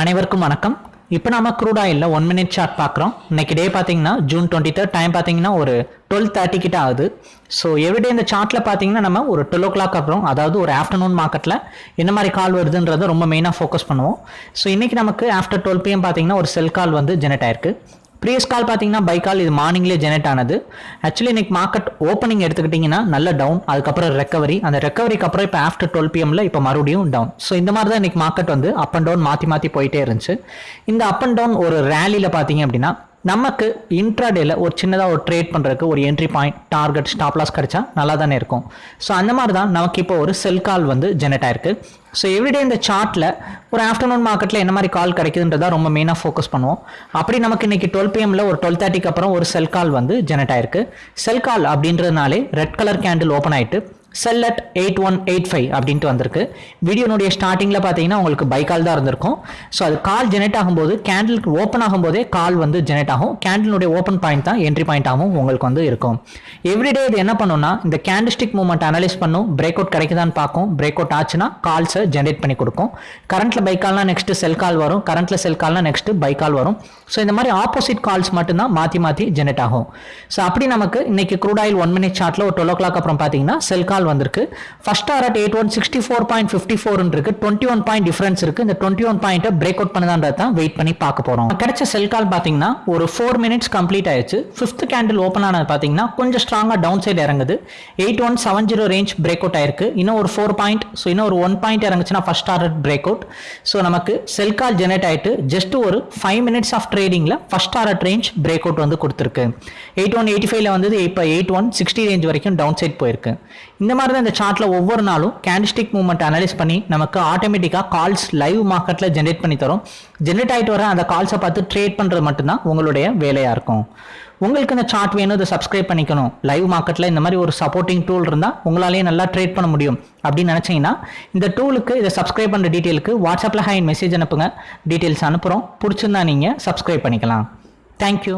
அனைவருக்கும் வணக்கம். இப்போ நம்ம க்ரூட் ஆயிலில் ஒன் மினிட் சார்ட் பார்க்குறோம். இன்னைக்கு டே பார்த்தீங்கன்னா ஜூன் டுவெண்ட்டி தேர்ட் டைம் பார்த்தீங்கன்னா ஒரு டுவெல் தேர்ட்டி கிட்ட ஆகுது. ஸோ எவ்ரிடே இந்த சார்ட்டில் பார்த்தீங்கன்னா நம்ம ஒரு டுவெல் ஓ கிளாக் அப்புறம் அதாவது ஒரு ஆஃப்டர்நூன் மார்க்கெட்டில் என்ன மாதிரி கால் வருதுன்றதை ரொம்ப மெயினாக ஃபோக்கஸ் பண்ணுவோம். ஸோ இன்னைக்கு நமக்கு ஆஃப்டர் டுவெல் பிஎம் பார்த்தீங்கன்னா ஒரு செல் கால் வந்து ஜெனரேட் ஆயிருக்கு. ப்ரீவியஸ் கால் பார்த்தீங்கன்னா பை கால் இது மார்னிங்லேயே ஜெனரேட் ஆனது. ஆக்சுவலி இன்னைக்கு மார்க்கெட் ஓப்பனிங் எடுத்துக்கிட்டிங்கன்னா நல்ல டவுன் அதுக்கப்புறம் ரெக்கவரி அந்த ரெக்கவரிக்கு அப்புறம் இப்போ ஆஃப்டர் டுவெல் பிஎம்ல இப்போ மறுபடியும் டவுன் ஸோ இந்த மாதிரி தான் இன்னைக்கு மார்க்கெட் வந்து அப் அண்ட் டவுன் மாற்றி மாற்றி போயிட்டே இருந்துச்சு. இந்த அப் அண்ட் டவுன் ஒரு ரேலியில் பார்த்தீங்க அப்படின்னா நமக்கு இன்ட்ராடேல ஒரு சின்னதாக ஒரு ட்ரேட் பண்ணுறதுக்கு ஒரு entry point target stop loss கிடைச்சா நல்லா தானே இருக்கும். ஸோ அந்த மாதிரி தான் நமக்கு இப்போ ஒரு செல் கால் வந்து ஜெனரேட் ஆயிருக்கு. ஸோ எவ்ரிடே இந்த சார்ட்டில் ஒரு ஆஃப்டர்நூன் மார்க்கெட்டில் என்ன மாதிரி கால் கிடைக்குதுன்றதா ரொம்ப மெயினாக ஃபோக்கஸ் பண்ணுவோம். அப்படி நமக்கு இன்றைக்கி டுவெல் பிஎம்மில் ஒரு டுவெல் தேர்ட்டிக்கு அப்புறம் ஒரு செல் கால் வந்து ஜெனரேட் ஆயிருக்கு. செல் கால் அப்படின்றதுனாலே ரெட் கலர் கேண்டில் ஓப்பன் ஆகிட்டு sell at eight one eight five அப்படின்ட்டு வந்திருக்கு. வீடியோனுடைய ஸ்டார்டிங்கில் பார்த்தீங்கன்னா உங்களுக்கு பை கால் தான் இருந்திருக்கும். ஸோ அது கால் ஜெனரேட் ஆகும்போது கேண்டிலுக்கு ஓப்பன் ஆகும்போதே கால் வந்து ஜெனரேட் ஆகும். கேண்டிலுடைய ஓப்பன் பாயிண்ட் தான் என்ட்ரி பாயிண்டாகவும் உங்களுக்கு வந்து இருக்கும். எவ்ரிடே இது என்ன பண்ணுன்னா இந்த கேண்டிஸ்டிக் மூவ்மெண்ட் அனலைஸ் பண்ணும். பிரேக் அவுட் கிடைக்குதான்னு பார்க்கும். பிரேக் அவுட் ஆச்சுன்னா கால்ஸை ஜென்ரேட் பண்ணி கொடுக்கும். கரண்ட்ல பை கால்னா நெக்ஸ்ட் செல் கால் வரும். கரண்ட்ல செல் கால்னா நெக்ஸ்ட்டு பை கால் வரும். ஸோ இந்த மாதிரி ஆப்போசிட் கால்ஸ் மட்டும்தான் மாற்றி மாற்றி ஜென்ரேட் ஆகும். ஸோ அப்படி நமக்கு இன்னைக்கு க்ரூட் ஆயில் ஒன் மினிட் சார்ட்ல ஒரு டுவெல் ஓ கிளாக் அப்புறம் பார்த்தீங்கன்னா செல் கால் வந்திருக்கு. First R at eight one sixty four point fifty ஃபோர்னு இருக்கு. டுவெண்ட்டி ஒன் பாயிண்ட் டிஃபரன்ஸ் இருக்கு. இந்த டுவெண்ட்டி ஒன் பாயிண்ட்டை பிரேக் அவுட் பண்ணதான்றது தான் வெயிட் பண்ணி பார்க்க போறோம். கிடைச்ச செல் கால் பார்த்தீங்கன்னா ஒரு ஃபோர் மினிட்ஸ் கம்ப்ளீட் ஆயிடுச்சு. ஃபிஃப்த் கேண்டில் ஓப்பன் ஆனது பார்த்தீங்கன்னா கொஞ்சம் ஸ்ட்ராங்காக டவுன் சைடு இறங்குது. Eight one seven zero range break out ஆயிருக்கு. இன்னும் ஒரு ஃபோர் பாயிண்ட் ஸோ இன்னும் ஒரு one point இறங்குச்சுன்னா first target break out so நமக்கு செல் கால் ஜெனரேட் ஆயிட்டு ஜஸ்ட் ஒரு five minutes of ட்ரேடிங்ல first target range break out வந்து கொடுத்துருக்கு. எயிட் ஒன் எயிட்டி ஃபைவ்ல வந்து இப்போ எயிட் ஒன் சிக்ஸ்டி ரேஞ்ச் வரைக்கும் டவுன் சைட் போயிருக்கு. இந்த மாதிரி தான் இந்த சார்ட்ல ஒவ்வொரு நாளும் கேண்டிஸ்டிக் மூவ்மெண்ட் அனலைஸ் பண்ணி நமக்கு ஆட்டோமேட்டிக்காக கால்ஸ் லைவ் மார்க்கெட்டில் ஜென்ரேட் பண்ணி தரும். ஜென்ரேட் ஆகிட்டு வர அந்த கால்ஸை பார்த்து ட்ரேட் பண்ணுறது மட்டும்தான் உங்களுடைய வேலையாக இருக்கும். உங்களுக்கு இந்த சார்ட் வேணும் இதை சப்ஸ்கிரைப் பண்ணிக்கணும். லைவ் மார்க்கெட்டில் இந்த மாதிரி ஒரு சப்போர்ட்டிங் டூல் இருந்தால் உங்களாலேயே நல்லா ட்ரேட் பண்ண முடியும் அப்படின்னு நினச்சிங்கன்னா இந்த டூலுக்கு இதை சப்ஸ்கிரைப் பண்ணுற டீட்டெயிலுக்கு வாட்ஸ்அப்பில் ஹை மெசேஜ் அனுப்புங்க. டீட்டெயில்ஸ் அனுப்புகிறோம் பிடிச்சிருந்தா நீங்கள் சப்ஸ்கிரைப் பண்ணிக்கலாம். தேங்க்யூ